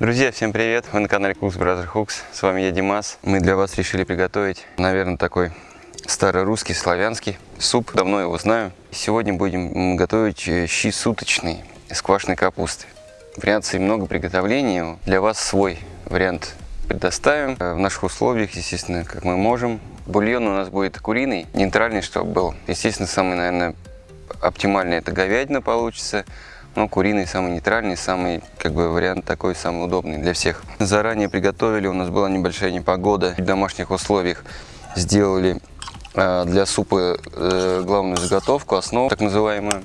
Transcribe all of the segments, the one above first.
Друзья, всем привет! Вы на канале Cooks Brother Hooks. С вами я, Димас. Мы для вас решили приготовить, наверное, такой старорусский, славянский суп. Давно его знаю. Сегодня будем готовить э, щи суточные из квашеной капусты. Вариаций много приготовления. Для вас свой вариант предоставим. Э, в наших условиях, естественно, как мы можем. Бульон у нас будет куриный, нейтральный, чтобы был. Естественно, самый, наверное, оптимальный это говядина получится. Но куриный самый нейтральный, самый как бы вариант такой самый удобный для всех. Заранее приготовили, у нас была небольшая непогода. В домашних условиях сделали э, для супа э, главную заготовку, основу так называемую.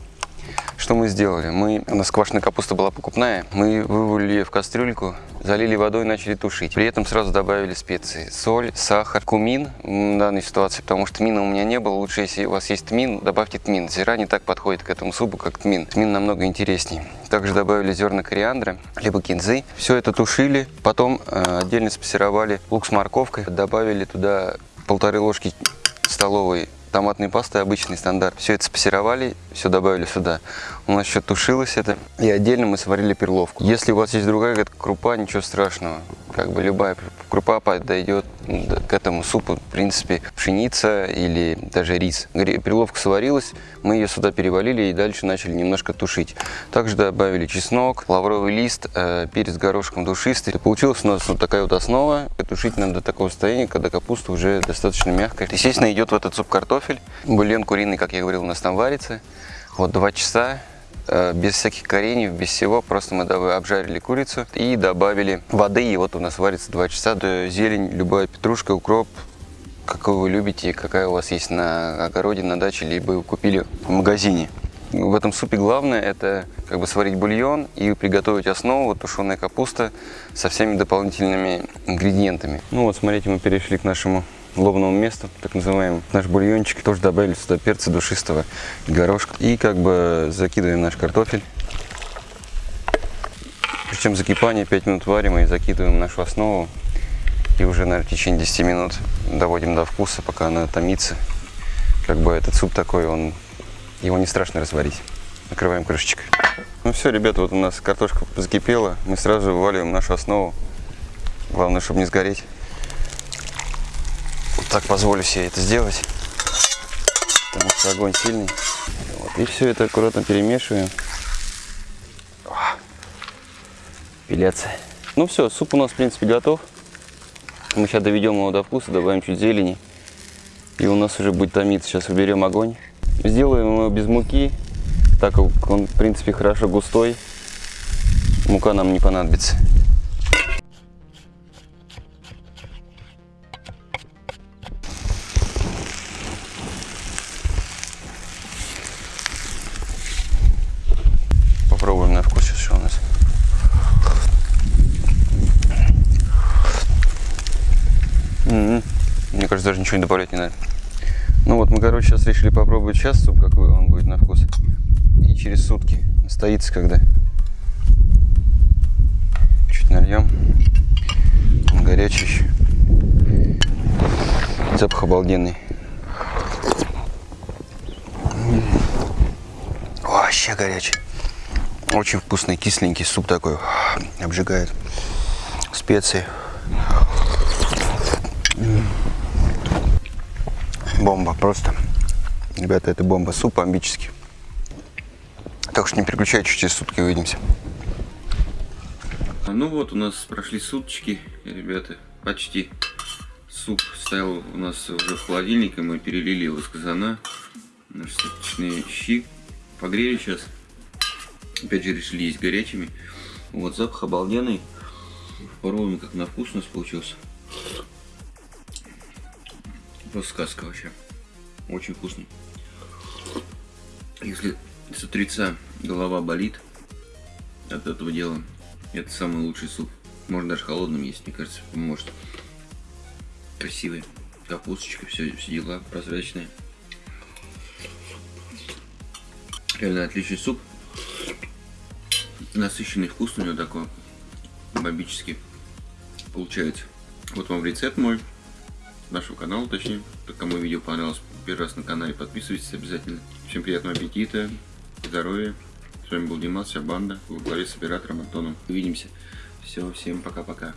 Что мы сделали? Мы, у нас квашеная капуста была покупная. Мы вывалили ее в кастрюльку, залили водой и начали тушить. При этом сразу добавили специи. Соль, сахар, кумин в данной ситуации, потому что тмина у меня не было. Лучше, если у вас есть тмин, добавьте тмин. Зира не так подходит к этому супу, как тмин. Тмин намного интереснее. Также добавили зерна кориандра, либо кинзы. Все это тушили. Потом э, отдельно спассеровали лук с морковкой. Добавили туда полторы ложки столовой томатной пасты, обычный стандарт. Все это спассеровали, все добавили сюда. У нас еще тушилось это. И отдельно мы сварили перловку. Если у вас есть другая крупа, ничего страшного. Как бы любая крупа подойдет к этому супу. В принципе, пшеница или даже рис. Перловка сварилась, мы ее сюда перевалили и дальше начали немножко тушить. Также добавили чеснок, лавровый лист, э, перец горошком душистый. Получилась у нас вот такая вот основа. Тушить надо до такого состояния, когда капуста уже достаточно мягкая. Естественно, идет в этот суп картофель. Бульон куриный, как я говорил, у нас там варится. Вот два часа без всяких кореньев, без всего. Просто мы обжарили курицу и добавили воды. И вот у нас варится 2 часа. Зелень, любая петрушка, укроп, какую вы любите, какая у вас есть на огороде, на даче, либо купили в магазине. В этом супе главное это как бы сварить бульон и приготовить основу, тушеная капуста со всеми дополнительными ингредиентами. Ну вот, смотрите, мы перешли к нашему лобному месту, так называемому. Наш бульончик тоже добавили сюда перца душистого и горошка. И как бы закидываем наш картофель. Причем закипание 5 минут варим и закидываем нашу основу. И уже, наверное, в течение 10 минут доводим до вкуса, пока она томится. Как бы этот суп такой, он его не страшно разварить. Накрываем крышечкой. Ну все, ребята, вот у нас картошка закипела. Мы сразу вываливаем нашу основу. Главное, чтобы не сгореть так позволю себе это сделать, потому что огонь сильный. Вот, и все это аккуратно перемешиваем. Пиляция. Ну все, суп у нас в принципе готов. Мы сейчас доведем его до вкуса, добавим чуть зелени. И у нас уже будет томиться. Сейчас уберем огонь. Сделаем его без муки, так как он в принципе хорошо густой. Мука нам не понадобится. Кажется, даже ничего не добавлять не надо. Ну вот, мы, короче, сейчас решили попробовать сейчас суп, какой он будет на вкус. И через сутки. Стоится когда. Чуть нальем. Он горячий еще. Запах обалденный. Вообще горячий. Очень вкусный, кисленький суп такой. Обжигает. Специи. Бомба просто. Ребята, это бомба. Суп бомбический. Так что не переключайтесь, через сутки увидимся. Ну вот, у нас прошли суточки, ребята, почти. Суп стоял у нас уже в холодильнике, мы перелили его из казана. Наши суточные щи погрели сейчас. Опять же решили есть горячими. Вот запах обалденный. Попробуем, как на вкус у нас получился. Просто сказка вообще. Очень вкусный. Если с утреца голова болит от этого дела, это самый лучший суп. Можно даже холодным есть, мне кажется, поможет. Красивый. Капусточка, все, все дела прозрачные. Реально отличный суп. Насыщенный вкус у него такой. Бомбический. Получается. Вот вам рецепт мой нашего канала, точнее. Кому видео понравилось, первый раз на канале, подписывайтесь обязательно. Всем приятного аппетита, здоровья. С вами был Димас, вся банда, во главе с оператором Антоном. Увидимся Все, всем пока-пока.